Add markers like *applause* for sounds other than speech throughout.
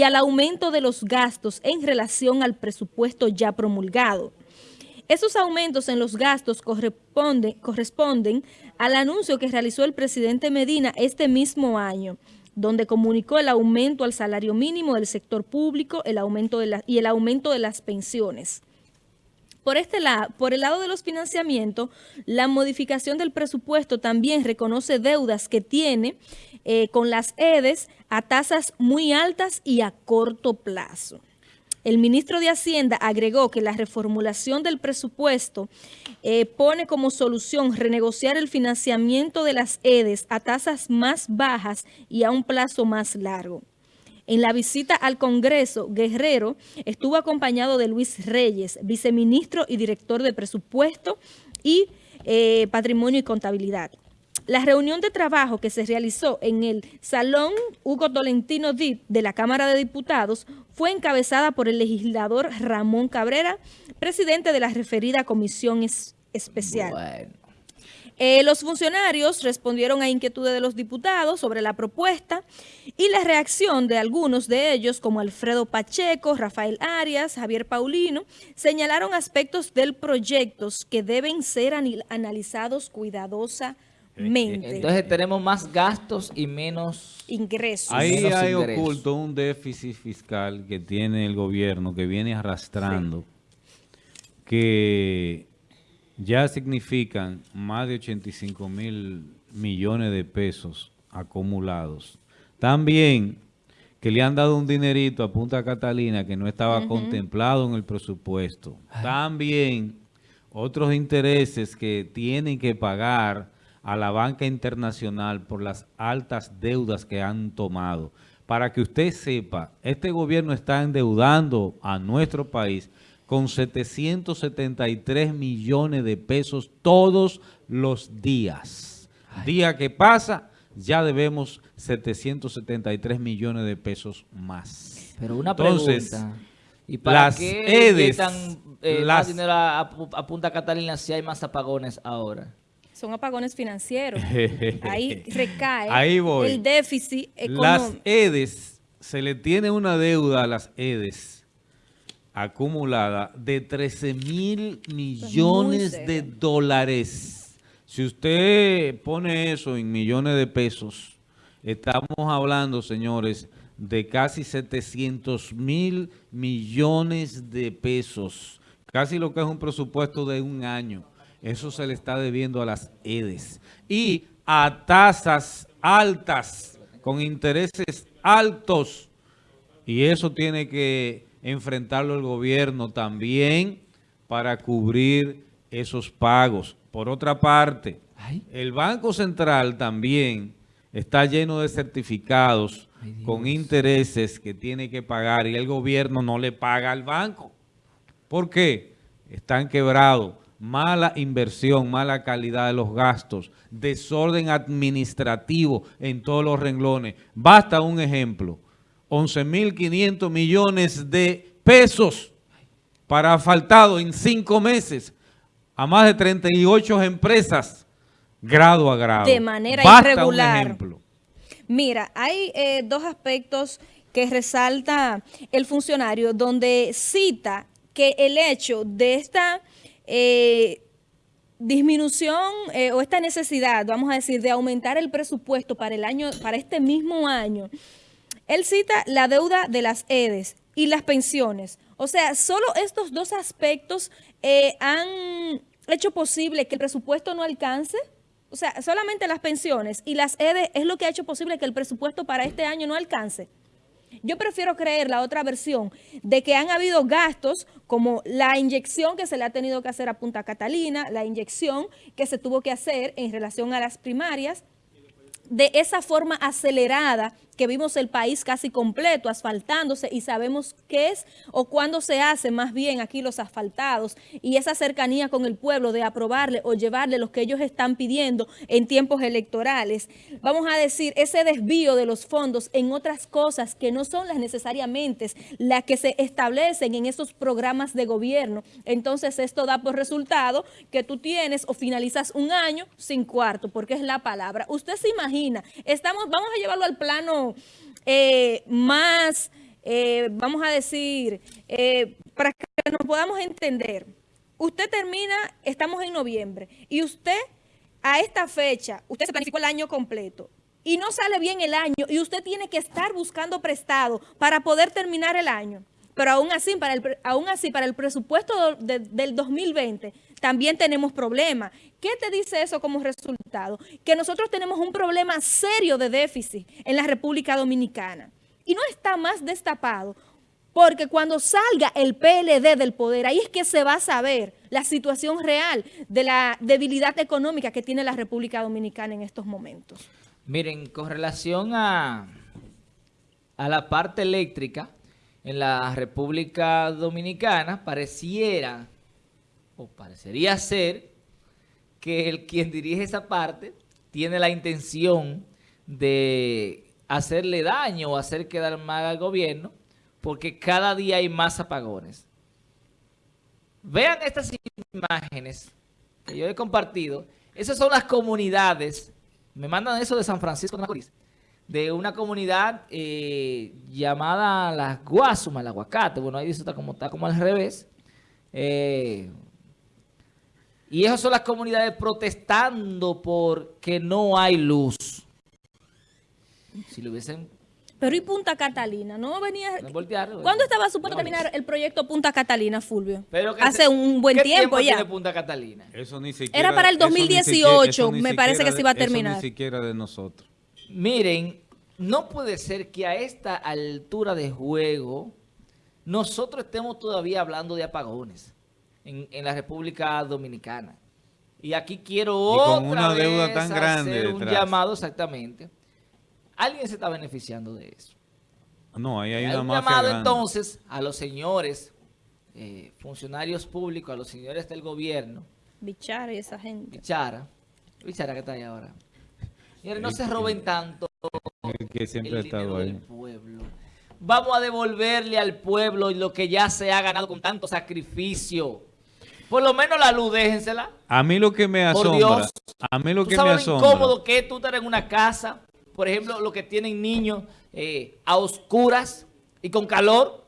y al aumento de los gastos en relación al presupuesto ya promulgado. Esos aumentos en los gastos corresponden, al anuncio que realizó el presidente Medina este mismo año, donde comunicó el aumento al salario mínimo del sector público el aumento de y el aumento de las pensiones. Por, este lado, por el lado de los financiamientos, la modificación del presupuesto también reconoce deudas que tiene eh, con las EDES a tasas muy altas y a corto plazo. El ministro de Hacienda agregó que la reformulación del presupuesto eh, pone como solución renegociar el financiamiento de las EDES a tasas más bajas y a un plazo más largo. En la visita al Congreso, Guerrero estuvo acompañado de Luis Reyes, viceministro y director de Presupuesto y eh, Patrimonio y Contabilidad. La reunión de trabajo que se realizó en el Salón Hugo Tolentino Dip de la Cámara de Diputados fue encabezada por el legislador Ramón Cabrera, presidente de la referida comisión especial. Eh, los funcionarios respondieron a inquietudes de los diputados sobre la propuesta y la reacción de algunos de ellos, como Alfredo Pacheco, Rafael Arias, Javier Paulino, señalaron aspectos del proyecto que deben ser analizados cuidadosamente. Entonces tenemos más gastos y menos ingresos. Ahí hay oculto un déficit fiscal que tiene el gobierno, que viene arrastrando, que ya significan más de 85 mil millones de pesos acumulados. También que le han dado un dinerito a Punta Catalina que no estaba contemplado en el presupuesto. También otros intereses que tienen que pagar a la banca internacional por las altas deudas que han tomado. Para que usted sepa, este gobierno está endeudando a nuestro país con 773 millones de pesos todos los días. Día que pasa, ya debemos 773 millones de pesos más. Pero una pregunta. ¿Y para las qué EDES, eh, más dinero a, Punta Catalina si hay más apagones ahora? Son apagones financieros. *laughs* Ahí recae el déficit económico. Las EDES, se le tiene una deuda a las EDES acumulada de 13 mil millones de dólares. Si usted pone eso en millones de pesos, estamos hablando, señores, de casi 700 mil millones de pesos. Casi lo que es un presupuesto de un año. Eso se le está debiendo a las EDES. Y a tasas altas, con intereses altos. Y eso tiene que enfrentarlo el gobierno también para cubrir esos pagos. Por otra parte, el Banco Central también está lleno de certificados con intereses que tiene que pagar y el gobierno no le paga al banco. ¿Por qué? Están quebrados. Mala inversión, mala calidad de los gastos, desorden administrativo en todos los renglones. Basta un ejemplo. 11.500 millones de pesos para asfaltado en cinco meses a más de 38 empresas, grado a grado. De manera irregular. Mira, hay eh, dos aspectos que resalta el funcionario, donde cita que el hecho de esta eh, disminución eh, o esta necesidad, vamos a decir, de aumentar el presupuesto para el año, para este mismo año, él cita la deuda de las EDES y las pensiones. O sea, solo estos dos aspectos eh, han hecho posible que el presupuesto no alcance. O sea, solamente las pensiones y las EDES es lo que ha hecho posible que el presupuesto para este año no alcance. Yo prefiero creer la otra versión de que han habido gastos como la inyección que se le ha tenido que hacer a Punta Catalina, la inyección que se tuvo que hacer en relación a las primarias, de esa forma acelerada que vimos el país casi completo asfaltándose y sabemos qué es o cuándo se hace más bien aquí los asfaltados y esa cercanía con el pueblo de aprobarle o llevarle lo que ellos están pidiendo en tiempos electorales. Vamos a decir, ese desvío de los fondos en otras cosas que no son las necesariamente las que se establecen en esos programas de gobierno. Entonces esto da por resultado que tú tienes o finalizas un año sin cuarto, porque es la palabra. Usted se imagina, estamos, vamos a llevarlo al plano eh, más eh, vamos a decir, eh, para que nos podamos entender, usted termina, estamos en noviembre, y usted a esta fecha, usted se planificó el año completo, y no sale bien el año, y usted tiene que estar buscando prestado para poder terminar el año. Pero aún así, para el, aún así, para el presupuesto del 2020, también tenemos problemas. ¿Qué te dice eso como resultado? Que nosotros tenemos un problema serio de déficit en la República Dominicana. Y no está más destapado, porque cuando salga el PLD del poder, ahí es que se va a saber la situación real de la debilidad económica que tiene la República Dominicana en estos momentos. Miren, con relación a, a la parte eléctrica, en la República Dominicana pareciera, o parecería ser, que el quien dirige esa parte tiene la intención de hacerle daño o hacer quedar mal al gobierno, porque cada día hay más apagones. Vean estas imágenes que yo he compartido. Esas son las comunidades, me mandan eso de San Francisco de Macorís, de una comunidad eh, llamada Las Guasumas, el aguacate. Bueno, ahí dice como, está como al revés. Eh, y esas son las comunidades protestando porque no hay luz. Si lo hubiesen... Pero y Punta Catalina, ¿no venía...? ¿Cuándo estaba supuesto terminar el proyecto Punta Catalina, Fulvio? Hace un buen tiempo, tiempo ya. Tiene Punta Catalina? Eso ni siquiera, Era para el 2018, me parece que se iba a terminar. Eso ni siquiera de nosotros. Miren, no puede ser que a esta altura de juego nosotros estemos todavía hablando de apagones en, la República Dominicana. Y aquí quiero otra una deuda tan grande hacer un llamado exactamente. Alguien se está beneficiando de eso. No, ahí hay, una un llamado entonces a los señores eh, funcionarios públicos, a los señores del gobierno. Bichara y esa gente. Bichara. Bichara que está ahí ahora. No se roben tanto el que siempre ha estado ahí. Pueblo. Vamos a devolverle al pueblo lo que ya se ha ganado con tanto sacrificio. Por lo menos la luz, déjensela. A mí lo que me asombra. a mí lo que me asombra. lo incómodo que es tú estar en una casa, por ejemplo, los que tienen niños eh, a oscuras y con calor.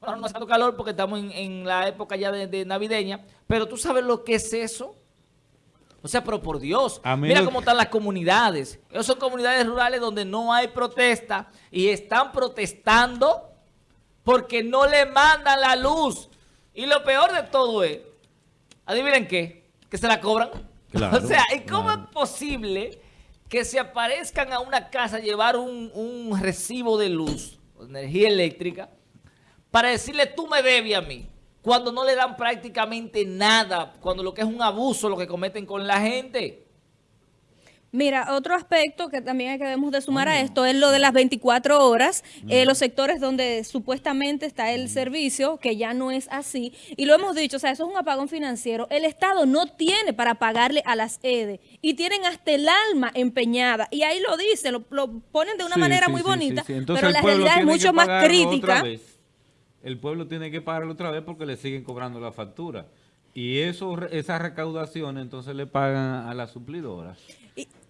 Bueno, no hace tanto calor porque estamos en, la época ya de navideña, pero tú sabes lo que es eso. O sea, pero por Dios, mira cómo están las comunidades. Esas son comunidades rurales donde no hay protesta y están protestando porque no le mandan la luz. Y lo peor de todo es, adivinen qué, que se la cobran. *laughs* o sea, ¿y cómo es posible que se aparezcan a una casa a llevar un, un recibo de luz, energía eléctrica, para decirle tú me debes a mí? cuando no le dan prácticamente nada, cuando lo que es un abuso lo que cometen con la gente. Mira, otro aspecto que también debemos de sumar a esto es lo de las 24 horas, eh, los sectores donde supuestamente está el servicio, que ya no es así, y lo hemos dicho, o sea, eso es un apagón financiero. El Estado no tiene para pagarle a las EDE y tienen hasta el alma empeñada, y ahí lo dicen, lo, ponen de una manera muy bonita, pero la realidad es mucho más crítica. el pueblo tiene que pagar otra vez porque le siguen cobrando la factura. Y eso, esas recaudaciones entonces le pagan a las suplidoras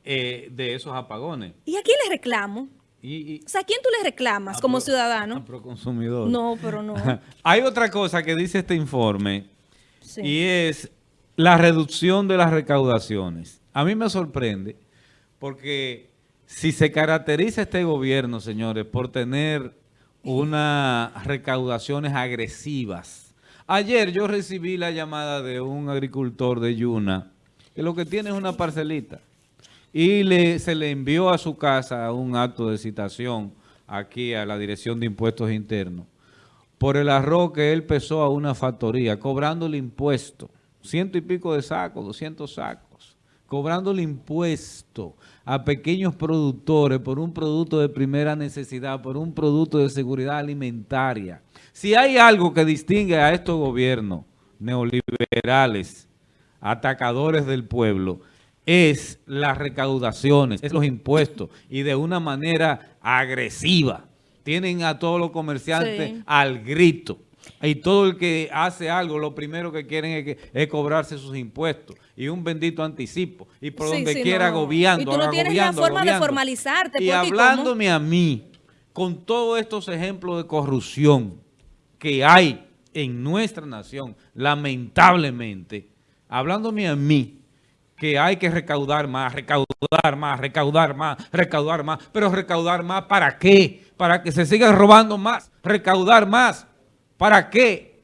eh, de esos apagones. ¿Y a quién le reclamo? o sea, ¿a quién tú le reclamas como ciudadano? A consumidor. No, pero no. *laughs* Hay otra cosa que dice este informe y es la reducción de las recaudaciones. A mí me sorprende porque si se caracteriza este gobierno, señores, por tener unas recaudaciones agresivas. Ayer yo recibí la llamada de un agricultor de Yuna, que lo que tiene es una parcelita, y le, se le envió a su casa un acto de citación aquí a la Dirección de Impuestos Internos. Por el arroz que él pesó a una factoría, cobrándole impuesto, ciento y pico de sacos, doscientos sacos, cobrándole impuesto a pequeños productores por un producto de primera necesidad, por un producto de seguridad alimentaria. Si hay algo que distingue a estos gobiernos neoliberales, atacadores del pueblo, es las recaudaciones, es los impuestos y de una manera agresiva. Tienen a todos los comerciantes al grito. Y todo el que hace algo, lo primero que quieren es, que, es cobrarse sus impuestos y un bendito anticipo. Y por donde quiera agobiando, Y tú no tienes la forma de formalizarte. Y hablándome a mí, con todos estos ejemplos de corrupción que hay en nuestra nación, lamentablemente, hablándome a mí, que hay que recaudar más, recaudar más, recaudar más, recaudar más, pero recaudar más ¿para qué? Para que se sigan robando más, recaudar más, ¿para qué?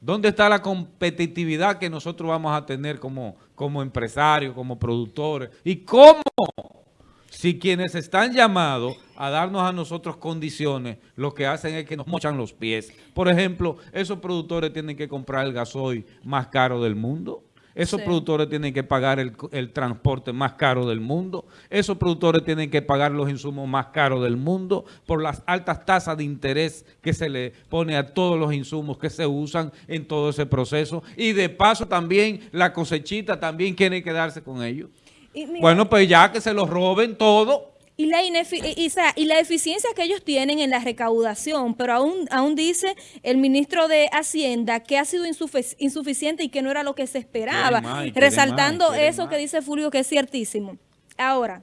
¿Dónde está la competitividad que nosotros vamos a tener como, como empresarios, como productores? ¿Y cómo? Si quienes están llamados a darnos a nosotros condiciones, lo que hacen es que nos mochan los pies. Por ejemplo, esos productores tienen que comprar el gasoil más caro del mundo. Esos Sí. productores tienen que pagar el, el transporte más caro del mundo. Esos productores tienen que pagar los insumos más caros del mundo por las altas tasas de interés que se le pone a todos los insumos que se usan en todo ese proceso. Y de paso también la cosechita también quiere quedarse con ellos. Y mira, Bueno, pues ya que se los roben todo. Y la, y, y, la eficiencia que ellos tienen en la recaudación, pero aún, aún dice el ministro de Hacienda que ha sido insufic- insuficiente y que no era lo que se esperaba, resaltando eso que dice Fulvio que es ciertísimo. Ahora,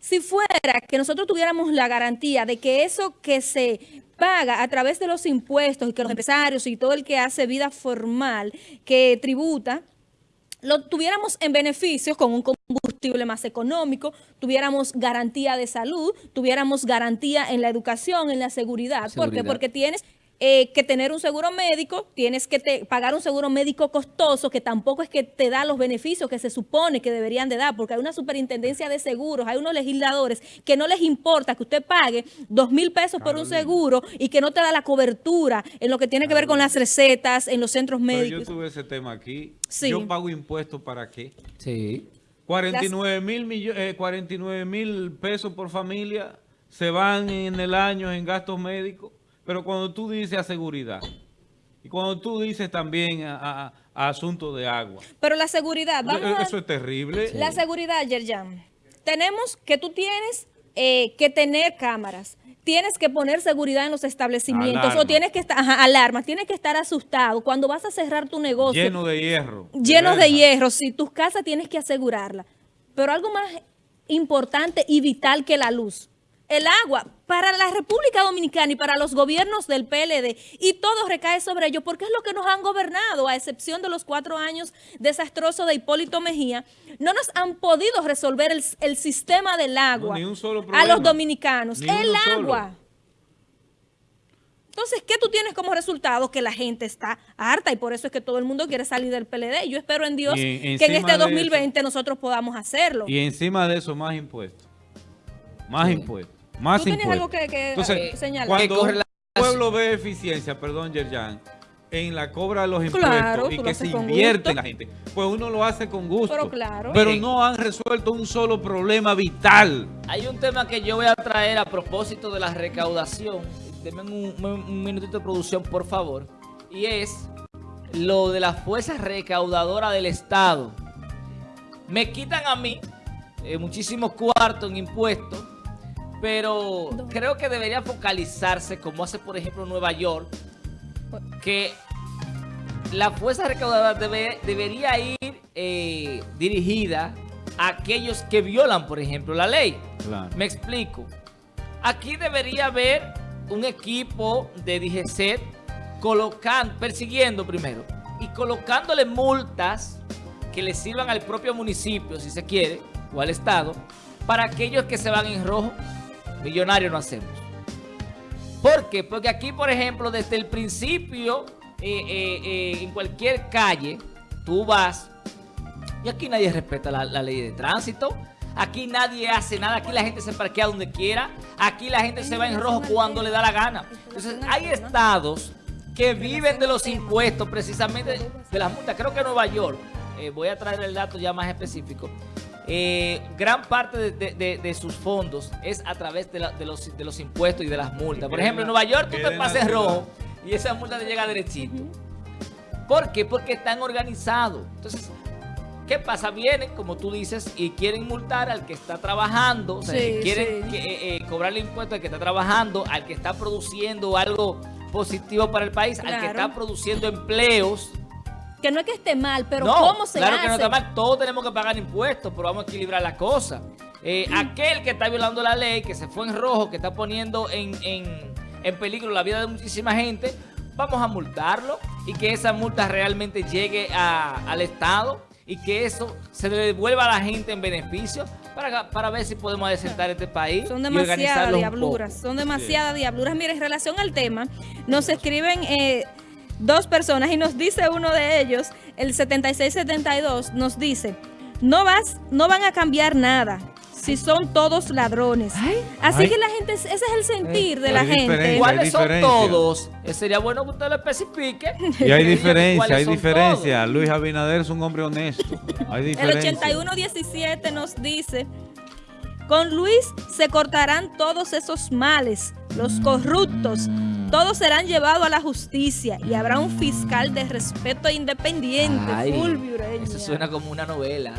si fuera que nosotros tuviéramos la garantía de que eso que se paga a través de los impuestos y que los empresarios y todo el que hace vida formal, que tributa, lo tuviéramos en beneficios con un combustible más económico, tuviéramos garantía de salud, tuviéramos garantía en la educación, en la seguridad. ¿Por qué? Porque tienes eh, que tener un seguro médico, tienes que te- pagar un seguro médico costoso que tampoco es que te da los beneficios que se supone que deberían de dar, porque hay una superintendencia de seguros, hay unos legisladores que no les importa que usted pague dos mil pesos por un seguro y que no te da la cobertura en lo que tiene que ver con las recetas, en los centros Pero yo médicos. tuve ese tema aquí. Sí. Yo pago impuestos para qué? Sí. 49 mil eh, 49 mil pesos por familia se van en el año en gastos médicos. Pero cuando tú dices a seguridad y cuando tú dices también a, a- a asuntos de agua, Pero la seguridad, vamos a... eso es terrible. La seguridad, Yerjan. Tenemos que tú tienes eh, que tener cámaras. Tienes que poner seguridad en los establecimientos Alarma. o tienes que estar, ajá, alarmas, tienes que estar asustado cuando vas a cerrar tu negocio. Lleno de hierro. llenos de verja. hierro, si tus casas tienes que asegurarla. Pero algo más importante y vital que la luz. El agua para la República Dominicana y para los gobiernos del PLD y todo recae sobre ellos porque es lo que nos han gobernado, a excepción de los cuatro años desastrosos de Hipólito Mejía, no nos han podido resolver el, el sistema del agua a los dominicanos. Ni el solo. agua. Entonces, ¿qué tú tienes como resultado? Que la gente está harta y por eso es que todo el mundo quiere salir del PLD. Yo espero en Dios en- que en este de 2020 nosotros podamos hacerlo. Y encima de eso, más impuestos. Más Sí. impuestos. Más ¿Tú tienes impuestos. algo que- que, Entonces, eh, señalar? Cuando correlación- pueblo ve eficiencia, perdón, Yerjan, en la cobra de los impuestos Claro, y que se invierte en la gente, pues uno lo hace con gusto. Pero claro. Pero no han resuelto un solo problema vital. Hay un tema que yo voy a traer a propósito de la recaudación. Denme un, minutito de producción, por favor. Y es lo de la fuerza recaudadora del Estado. Me quitan a mí eh, muchísimos cuartos en impuestos, pero creo que debería focalizarse, como hace por ejemplo Nueva York, que la fuerza recaudadora debe- debería ir eh, dirigida a aquellos que violan, por ejemplo, la ley. Claro. Me explico. Aquí debería haber un equipo de DGCET colocando, persiguiendo primero y colocándole multas que le sirvan al propio municipio, si se quiere, o al Estado, para aquellos que se van en rojo. Millonarios no hacemos. ¿Por qué? Porque aquí, por ejemplo, desde el principio, eh, eh, eh, en cualquier calle, tú vas y aquí nadie respeta la, ley de tránsito. Aquí nadie hace nada. Aquí la gente se parquea donde quiera. Aquí la gente se va en rojo cuando le da la gana. Entonces, hay estados que viven de los impuestos, precisamente de las multas. Creo que Nueva York, voy a traer el dato ya más específico. Eh, gran parte de, de- de- de sus fondos es a través de, la- de los, de los impuestos y de las multas. Por ejemplo, en Nueva York tú te ciudad. rojo y esa multa te llega derechito. ¿Por qué? Porque están organizados. Entonces, ¿qué pasa? Vienen, como tú dices, y quieren multar al que está trabajando. O sea, Sí, quieren sí. que, eh, eh, cobrarle impuestos al que está trabajando, al que está produciendo algo positivo para el país, al que está produciendo empleos. Que no es que esté mal, pero no, ¿cómo se claro hace? que no está mal. Todos tenemos que pagar impuestos, pero vamos a equilibrar la cosa. eh, aquel que está violando la ley, que se fue en rojo, que está poniendo en, en, en peligro la vida de muchísima gente, vamos a multarlo y que esa multa realmente llegue a- al Estado y que eso se le devuelva a la gente en beneficio para, para ver si podemos adecentar este país Son demasiadas diabluras, son demasiadas diabluras. Mira, en relación al tema, nos escriben eh, dos personas y nos dice uno de ellos, el 7672, nos dice, no vas, no van a cambiar nada si son todos ladrones. Así Ay. que la gente, ese es el sentir de la gente. ¿Cuáles son todos? Eh, sería bueno que usted lo especifique. Y hay diferencia, hay diferencia. Luis Abinader es un hombre honesto. Hay El diferencia. 8117 nos dice, con Luis se cortarán todos esos males, los corruptos, todos serán llevados a la justicia y habrá un fiscal de respeto e independiente, Ay, Fulvio Ureña. Eso suena como una novela.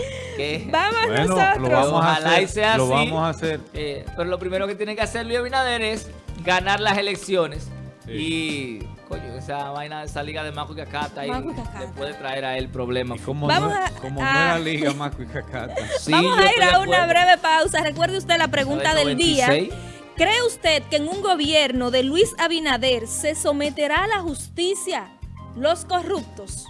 Vamos Bueno, nosotros. lo vamos a hacer. y sea lo así. vamos a hacer. Eh, pero lo primero que tiene que hacer Luis Abinader es ganar las elecciones. Sí. Y, coño, esa vaina, esa liga de Maco y Cacata y Cacata. le puede traer a él problemas. Como, Vamos no, a- como a- no era Liga Maco y Cacata. Sí, Vamos a ir a una acuerdo. breve pausa. Recuerde usted la pregunta del del día. 96. ¿Cree usted que en un gobierno de Luis Abinader se someterá a la justicia los corruptos?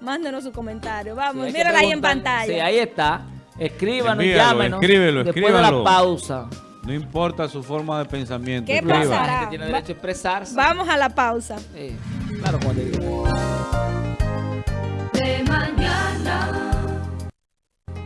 Mándenos su comentario. Vamos, Sí, mírala ahí en pantalla. Sí, ahí está. Escríbanos, Envíalo, llámenos. escríbelo, Después escríbalo. de la pausa. No importa su forma de pensamiento. ¿Qué escriba. pasará? La gente tiene derecho a expresarse. Vamos a la pausa. Eh, claro, te digo.